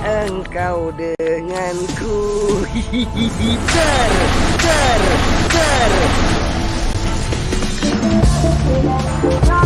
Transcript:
engkau denganku. Hihihi ter, ter Ter, ter.